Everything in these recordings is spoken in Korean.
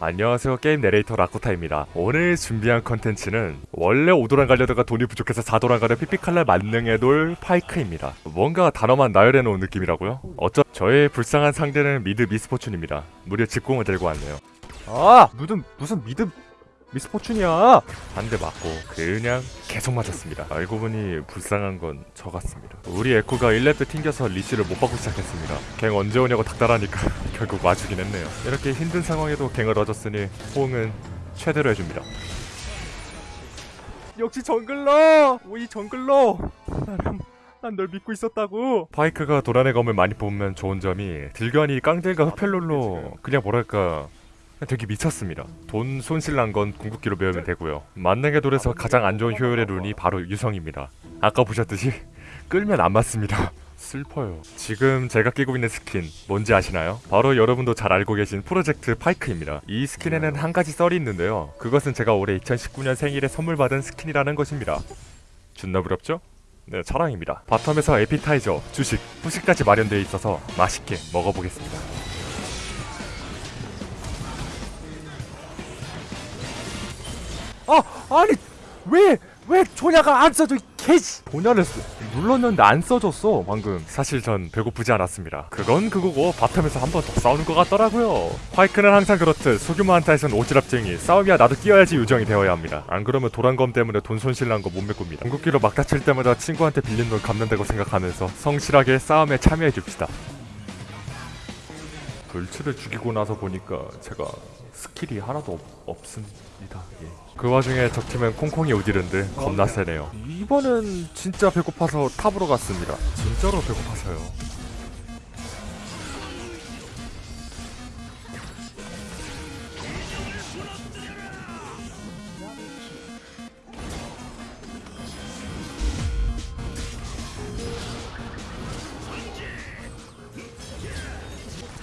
안녕하세요 게임 내레이터 라코타입니다. 오늘 준비한 컨텐츠는 원래 5도란 가려다가 돈이 부족해서 4도란 가려 핏빛칼날 만능의 돌 파이크입니다. 뭔가 단어만 나열해놓은 느낌이라고요? 어쩌 저의 불쌍한 상대는 mid 미스포춘입니다. 무려 집공을 들고 왔네요. 아! 무슨 무슨 mid 미스포춘이야? 한 대 맞고 그냥 계속 맞았습니다. 알고 보니 불쌍한 건 저 같습니다. 우리 에코가 1렙 때 튕겨서 leash를 못 받고 시작했습니다. gank 언제 오냐고 닥달하니까 결국 와주긴 했네요 이렇게 힘든 상황에도 gank을 얻었으니 호응은 최대로 해줍니다 역시 jungler! 오이 jungler! 나는 난널 믿고 있었다고 파이크가 도란의 검을 많이 뽑으면 좋은 점이 딜견이 깡딜과 흡혈롤로 그냥 뭐랄까 되게 미쳤습니다. 돈 손실 난 건 궁극기로 메우면 되고요. 만능의 돌에서 가장 안 좋은 효율의 rune이 바로 유성입니다. 아까 보셨듯이 끌면 안 맞습니다. 슬퍼요. 지금 제가 끼고 있는 스킨 뭔지 아시나요? 바로 여러분도 잘 알고 계신 프로젝트 파이크입니다. 이 스킨에는 한 가지 썰이 있는데요. 그것은 제가 올해 2019년 생일에 선물 받은 스킨이라는 것입니다. 존나 부럽죠? 네, 자랑입니다. bottom에서 에피타이저, 주식, 후식까지 마련되어 있어서 맛있게 먹어보겠습니다. 아 아니 왜 왜 조냐가 안 써져 이 조냐를 쓰, 눌렀는데 안 써졌어 방금. 사실 전 배고프지 않았습니다. 그건 그거고 바텀에서 한 번 더 싸우는 것 같더라고요. 화이크는 항상 그렇듯 소규모 한타에선 오지랖쟁이 싸움이야 나도 끼어야지 요정이 되어야 합니다. 안 그러면 도란검 때문에 돈 손실 난 거 못 메꿉니다. 궁극기로 막 다칠 때마다 친구한테 빌린 돈 갚는다고 생각하면서 성실하게 싸움에 참여해 줍시다 불치를 죽이고 나서 보니까 제가 스킬이 하나도 없, 없습니다. 예. 그 와중에 적팀은 콩콩이 오디른데 겁나 세네요. 이번엔 진짜 배고파서 top으로 갔습니다. 진짜로 배고파서요.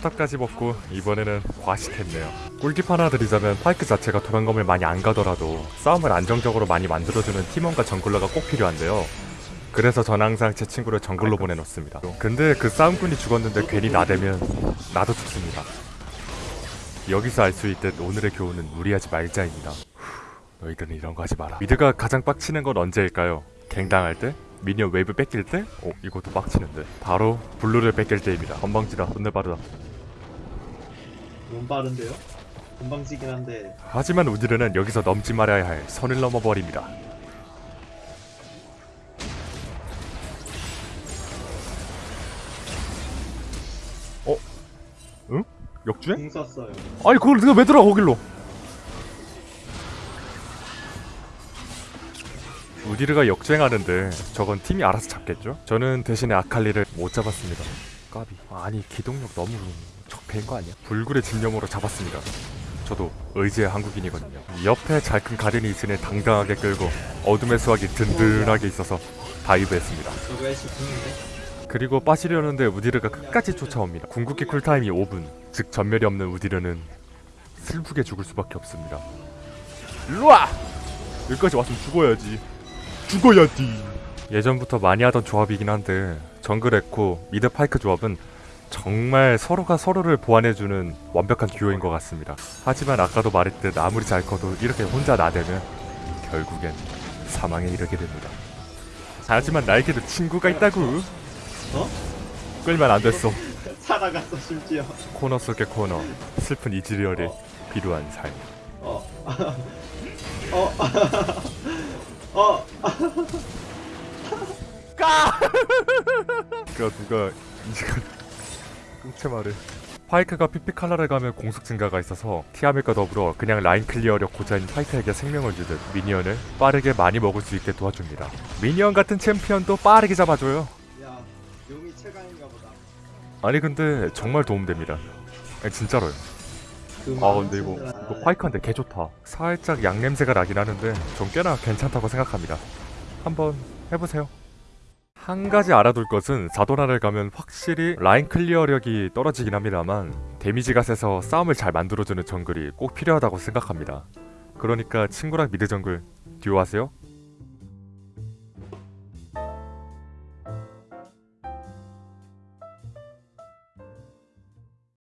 top까지 먹고 이번에는 과식했네요. 꿀팁 하나 드리자면 파이크 자체가 도란검을 많이 안 가더라도 싸움을 안정적으로 많이 만들어주는 팀원과 jungler가 꼭 필요한데요. 그래서 전 항상 제 친구를 정글로 보내놓습니다. 근데 그 싸움꾼이 죽었는데 괜히 나대면 나도 죽습니다. 여기서 알 수 있듯 오늘의 교훈은 무리하지 말자입니다. 후, 너희들은 이런 거 하지 마라. mid가 가장 빡치는 건 언제일까요? gank당할 때? minion wave 뺏길 때? 어 이것도 빡치는데 바로 blue를 뺏길 때입니다 건방지다 존나 빠르다 너무 빠른데요? 금방지긴 한데 하지만 우디르는 여기서 넘지 말아야 할 선을 넘어버립니다 어? 응? 역주행? 공 썼어요. 아니 그걸 네가 왜 들어가 거길로 우디르가 역주행하는데 저건 팀이 알아서 잡겠죠? 저는 대신에 아칼리를 못 잡았습니다 까비 아니 기동력 너무 적배인 거 아니야? 불굴의 집념으로 잡았습니다 저도 의지의 한국인이거든요 옆에 잘 큰 가렌이 있으니 당당하게 끌고 어둠의 수학이 든든하게 있어서 다이브했습니다? 그리고 빠지려는데 우디르가 끝까지 쫓아옵니다. 궁극기 쿨타임이 5분, 즉 전멸이 없는 우디르는 슬프게 죽을 수밖에 없습니다. 일로와! 여기까지 왔으면 죽어야지. 죽어야지. 예전부터 많이 하던 조합이긴 한데 정글 에코, mid 파이크 조합은 정말 서로가 서로를 보완해주는 완벽한 듀오인 것 같습니다. 하지만 아까도 말했듯 아무리 잘 커도 이렇게 혼자 나대면 결국엔 사망에 이르게 됩니다. 하지만 나에게도 친구가 있다고. 어? 끌면 안 됐어. 살아갔어 심지어. 코너 속의 코너. 슬픈 이즈리얼의 비루한 삶. 어. 어. 어. 그가 누가 이지가 말을. 파이크가 피피칼라를 가면 공속 증가가 있어서 티아맷과 더불어 그냥 line clear력 고자인 파이크에게 생명을 주듯 minion을 빠르게 많이 먹을 수 있게 도와줍니다. minion 같은 챔피언도 빠르게 잡아줘요. 야 용이 최강인가 보다. 아니 근데 정말 도움됩니다. 아니, 진짜로요. 그아 근데 이거 이거 파이크한테 개 좋다. 살짝 양 냄새가 나긴 하는데 전 꽤나 괜찮다고 생각합니다. 한번 해보세요. 한 가지 알아둘 것은 사도나를 가면 확실히 라인 클리어력이 떨어지긴 합니다만 데미지가 세서 싸움을 잘 만들어주는 정글이 꼭 필요하다고 생각합니다. 그러니까 친구랑 미드 정글 듀오 하세요.